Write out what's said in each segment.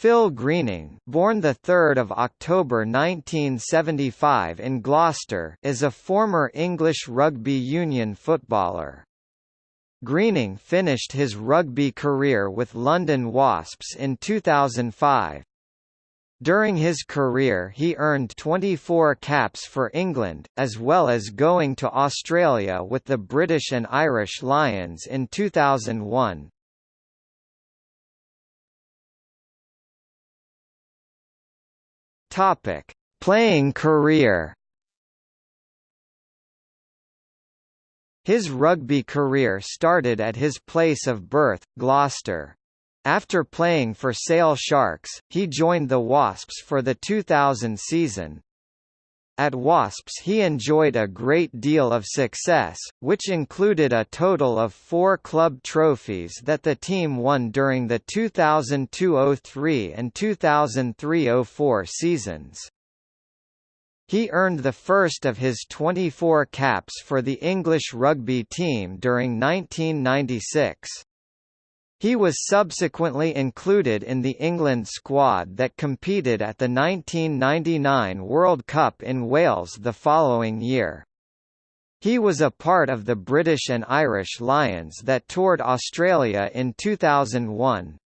Phil Greening, born the 3rd of October 1975 in Gloucester, is a former English rugby union footballer. Greening finished his rugby career with London Wasps in 2005. During his career he earned 24 caps for England, as well as going to Australia with the British and Irish Lions in 2001. Topic: Playing career. His rugby career started at his place of birth, Gloucester. After playing for Sale Sharks, he joined the Wasps for the 2000 season, at Wasps he enjoyed a great deal of success, which included a total of four club trophies that the team won during the 2002–03 and 2003–04 seasons. He earned the first of his 24 caps for the English rugby team during 1996. He was subsequently included in the England squad that competed at the 1999 World Cup in Wales the following year. He was a part of the British and Irish Lions that toured Australia in 2001.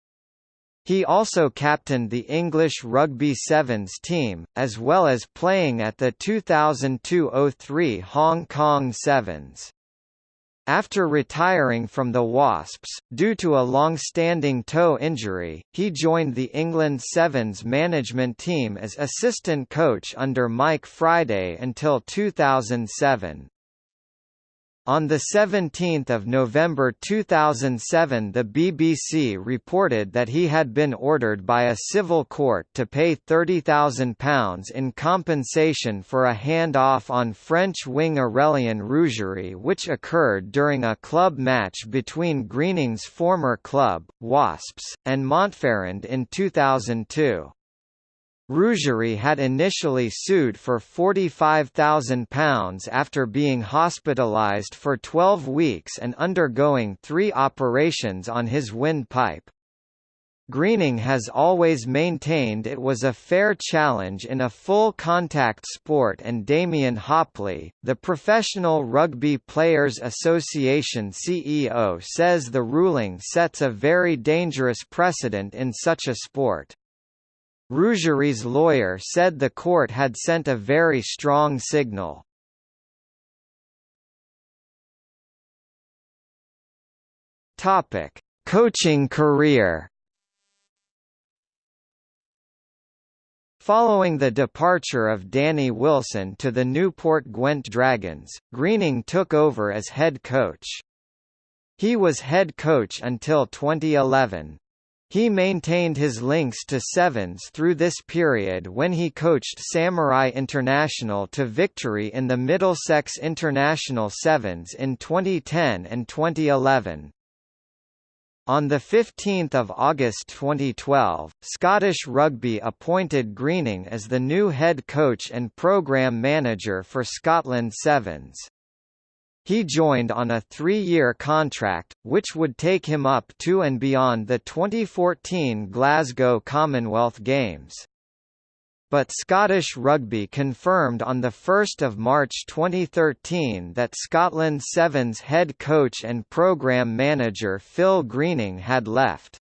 He also captained the English Rugby Sevens team, as well as playing at the 2002–03 Hong Kong Sevens. After retiring from the Wasps, due to a long-standing toe injury, he joined the England Sevens management team as assistant coach under Mike Friday until 2007. On 17 November 2007 the BBC reported that he had been ordered by a civil court to pay £30,000 in compensation for a hand-off on French wing Aurélien Rougerie which occurred during a club match between Greening's former club, Wasps, and Montferrand in 2002. Rougerie had initially sued for £45,000 after being hospitalised for 12 weeks and undergoing three operations on his windpipe. Greening has always maintained it was a fair challenge in a full-contact sport and Damian Hopley, the Professional Rugby Players Association CEO says the ruling sets a very dangerous precedent in such a sport. Rougerie's lawyer said the court had sent a very strong signal. Topic: Coaching career. Following the departure of Danny Wilson to the Newport Gwent Dragons, Greening took over as head coach. He was head coach until 2011. He maintained his links to Sevens through this period when he coached Samurai International to victory in the Middlesex International Sevens in 2010 and 2011. On 15 August 2012, Scottish Rugby appointed Greening as the new head coach and programme manager for Scotland Sevens. He joined on a three-year contract, which would take him up to and beyond the 2014 Glasgow Commonwealth Games. But Scottish Rugby confirmed on 1 March 2013 that Scotland Sevens head coach and programme manager Phil Greening had left.